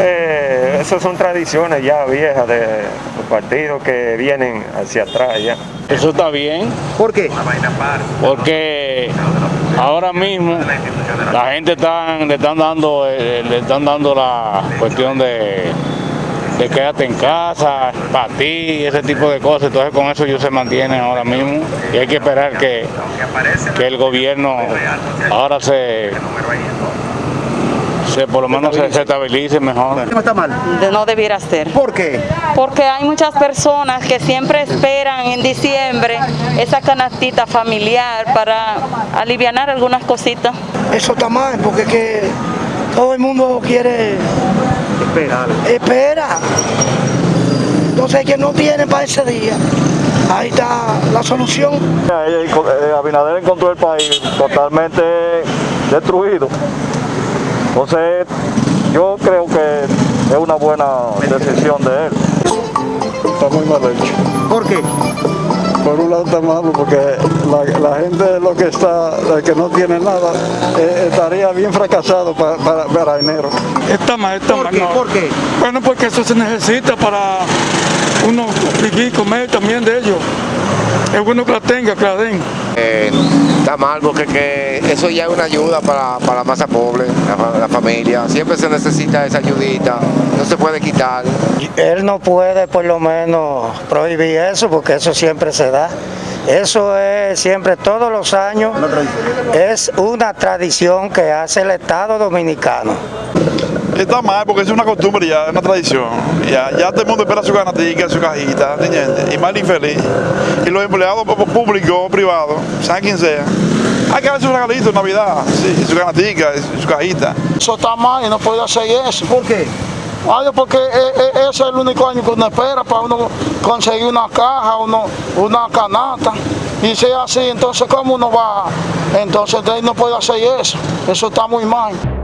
Eh, esas son tradiciones ya viejas de los partidos que vienen hacia atrás ya. Eso está bien. ¿Por qué? Porque ahora mismo la gente están, le están dando eh, le están dando la cuestión de, de quédate en casa, para ti, ese tipo de cosas. Entonces con eso ellos se mantienen ahora mismo y hay que esperar que, que el gobierno ahora se, se por lo menos se, se estabilice mejor. No está mal. No debiera ser. ¿Por qué? Porque hay muchas personas que siempre esperan en diciembre esa canastita familiar para aliviar algunas cositas. Eso está mal, porque es que todo el mundo quiere, Espera. espera. Entonces, que no tiene para ese día, ahí está la solución. Abinader encontró el país totalmente destruido. Entonces, yo creo que es una buena decisión de él. Está muy mal hecho. ¿Por qué? Por un lado está malo porque la, la gente lo que está, que no tiene nada, eh, estaría bien fracasado para, para, para enero. Está mal, está ¿Por mal. qué? no. ¿Por qué? Bueno, porque eso se necesita para uno vivir y comer también de ellos. Es bueno que la tenga, que la den. Eh, está mal porque que eso ya es una ayuda para, para la masa pobre, la, fa- la familia. Siempre se necesita esa ayudita, no se puede quitar. Él no puede por lo menos prohibir eso, porque eso siempre se da. Eso es siempre, todos los años, es una tradición que hace el Estado Dominicano. Está mal porque es una costumbre ya, es una tradición. Ya, ya todo el mundo espera su ganatica, su cajita, ¿entiendes? Y más infeliz. Y los empleados públicos o privados, sea quien sea, hay que darle su regalito en Navidad, sí, su ganatica, su cajita. Eso está mal y no puede hacer eso. ¿Por qué? Ay, porque eh, eh, ese es el único año que uno espera para uno conseguir una caja, uno, una canasta. Y si es así, entonces ¿cómo uno va? Entonces él no puede hacer eso. Eso está muy mal.